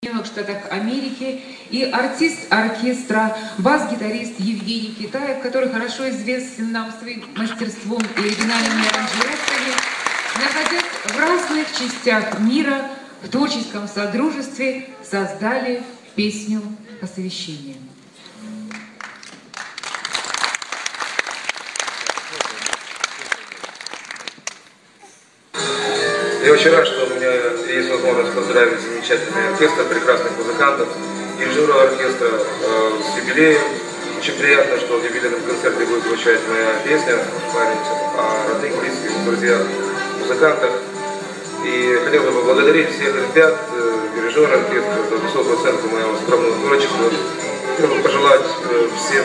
Соединенных Штатах Америки и артист оркестра, бас-гитарист Евгений Китаев, который хорошо известен нам своим мастерством и оригинальными аранжировками, находясь в разных частях мира в творческом содружестве, создали песню посвящения. Я очень рад, что у меня есть возможность поздравить замечательный оркестр, прекрасных музыкантов, дирижера оркестра э, с юбилеем. Очень приятно, что в юбилейном концерте будет звучать моя песня память о родных, близких, друзьях, музыкантах. И хотел бы поблагодарить всех ребят, э, дирижера оркестра за высокую оценку моего скромного творчества. Хотел бы пожелать э, всем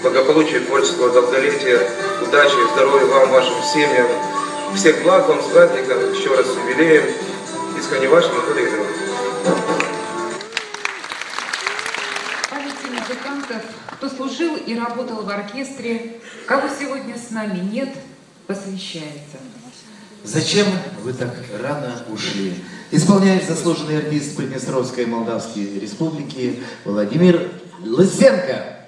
благополучия, творческого долголетия, удачи, здоровья вам, вашим семьям, всех благ вам с праздником, еще раз с юбилеем. Искренне ваш Анатолий. Памяти музыкантов, кто служил и работал в оркестре, кого сегодня с нами нет, посвящается. Зачем вы так рано ушли? Исполняет заслуженный артист Приднестровской Молдавской Республики Владимир Лысенко.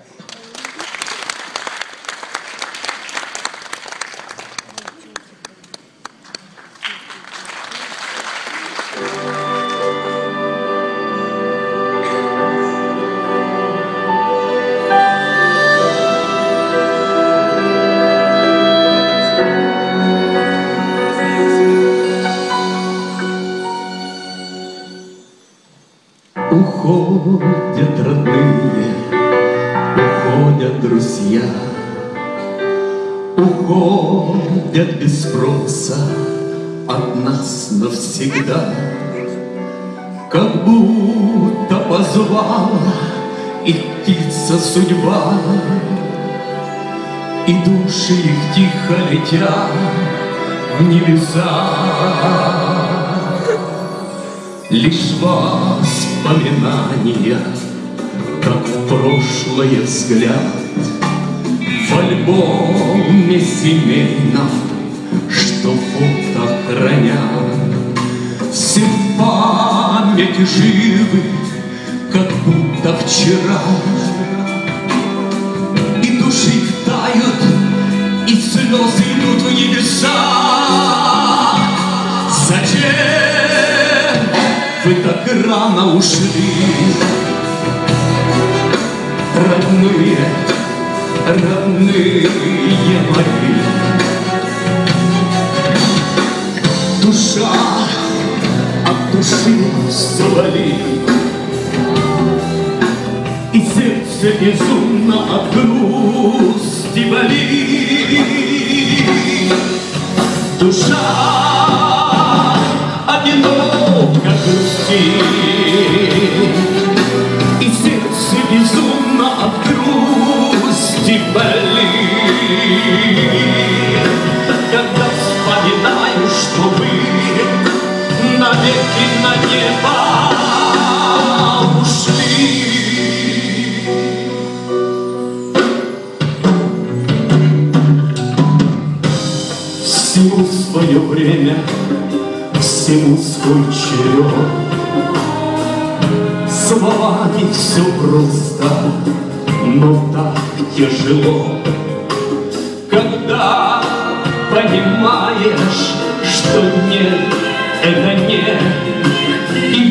Уходят родные, уходят друзья, Уходят без спроса от нас навсегда. Как будто позвала их птица судьба, И души их тихо летят в небеса. Лишь воспоминания, как в прошлое взгляд, В альбоме семейном, что фото хранят, Все в памяти живы, как будто вчера. И души тают, и слезы идут в небеса. Вы так рано ушли, родные, родные мои. Душа от души завали, И сердце безумно от грусти болит. Душа грустит, И сердце безумно от грусти болит. Когда вспоминаю, что вы навеки на небо ушли. Всему свое время, всему свой черед. Словами все просто, но так тяжело, Когда понимаешь, что нет, это нет, И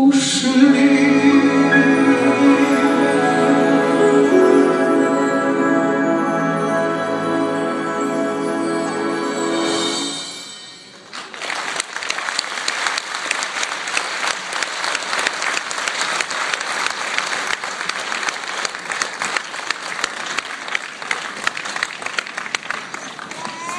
不是